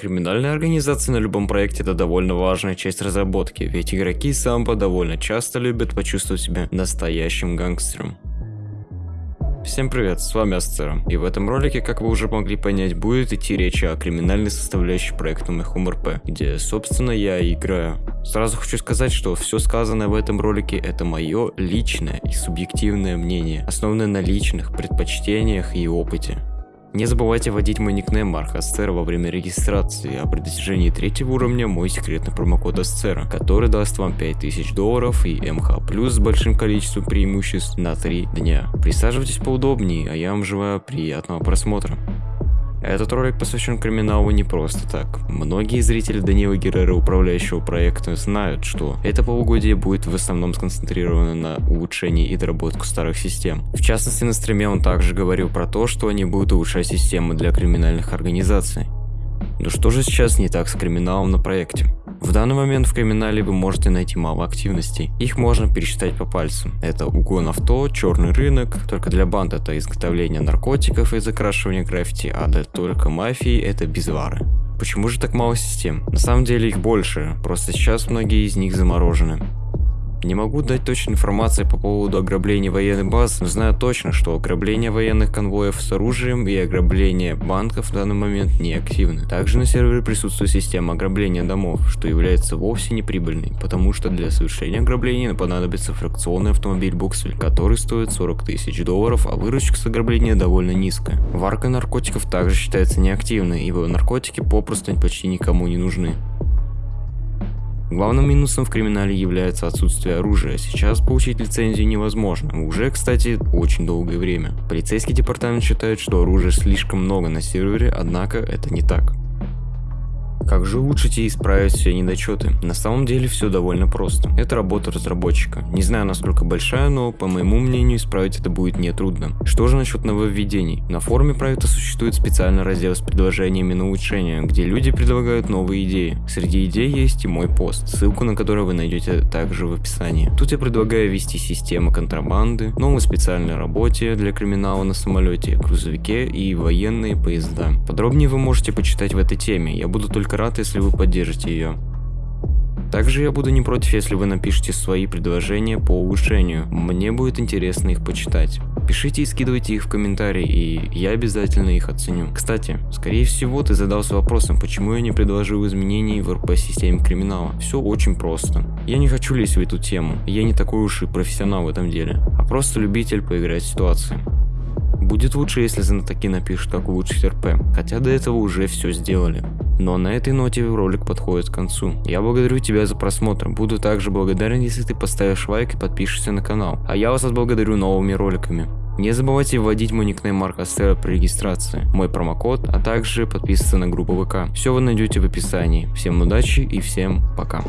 Криминальная организация на любом проекте это довольно важная часть разработки, ведь игроки самбо довольно часто любят почувствовать себя настоящим гангстером. Всем привет, с вами Асцера, и в этом ролике, как вы уже могли понять, будет идти речь о криминальной составляющей проекта MyHomeRP, где, собственно, я играю. Сразу хочу сказать, что все сказанное в этом ролике это мое личное и субъективное мнение, основанное на личных предпочтениях и опыте. Не забывайте вводить мой никнейм Марк во время регистрации, а при достижении третьего уровня мой секретный промокод Асцера, который даст вам 5000 долларов и МХ плюс с большим количеством преимуществ на 3 дня. Присаживайтесь поудобнее, а я вам желаю приятного просмотра. Этот ролик посвящен криминалу не просто так. Многие зрители Данила Геррера, управляющего проекта, знают, что это полугодие будет в основном сконцентрировано на улучшении и доработку старых систем. В частности, на стриме он также говорил про то, что они будут улучшать системы для криминальных организаций. Но что же сейчас не так с криминалом на проекте? В данный момент в криминале вы можете найти мало активностей. Их можно пересчитать по пальцам. Это угон авто, черный рынок, только для банд это изготовление наркотиков и закрашивание граффити, а для только мафии это безвары. Почему же так мало систем? На самом деле их больше, просто сейчас многие из них заморожены. Не могу дать точной информации по поводу ограбления военных баз, но знаю точно, что ограбление военных конвоев с оружием и ограбление банков в данный момент не активны. Также на сервере присутствует система ограбления домов, что является вовсе не прибыльной, потому что для совершения ограбления понадобится фракционный автомобиль Буксель, который стоит 40 тысяч долларов, а выручка с ограбления довольно низкая. Варка наркотиков также считается неактивной, ибо наркотики попросту почти никому не нужны. Главным минусом в криминале является отсутствие оружия. Сейчас получить лицензию невозможно. Уже, кстати, очень долгое время. Полицейский департамент считает, что оружия слишком много на сервере, однако это не так. Как же улучшить и исправить все недочеты? На самом деле все довольно просто. Это работа разработчика. Не знаю насколько большая, но по моему мнению исправить это будет нетрудно. Что же насчет нововведений? На форуме проекта существует специальный раздел с предложениями на улучшение, где люди предлагают новые идеи. Среди идей есть и мой пост, ссылку на который вы найдете также в описании. Тут я предлагаю ввести систему контрабанды, новую специальную работе для криминала на самолете, грузовике и военные поезда. Подробнее вы можете почитать в этой теме, я буду только рад, если вы поддержите ее. Также я буду не против, если вы напишите свои предложения по улучшению. Мне будет интересно их почитать. Пишите и скидывайте их в комментарии, и я обязательно их оценю. Кстати, скорее всего ты задался вопросом, почему я не предложил изменений в РП-системе криминала. Все очень просто. Я не хочу лезть в эту тему, я не такой уж и профессионал в этом деле, а просто любитель поиграть в ситуации. Будет лучше, если знатоки напишут, как улучшить РП, хотя до этого уже все сделали. Но на этой ноте ролик подходит к концу. Я благодарю тебя за просмотр, буду также благодарен, если ты поставишь лайк и подпишешься на канал. А я вас отблагодарю новыми роликами. Не забывайте вводить мой никнейм Марка Астера при регистрации, мой промокод, а также подписываться на группу ВК. Все вы найдете в описании. Всем удачи и всем пока.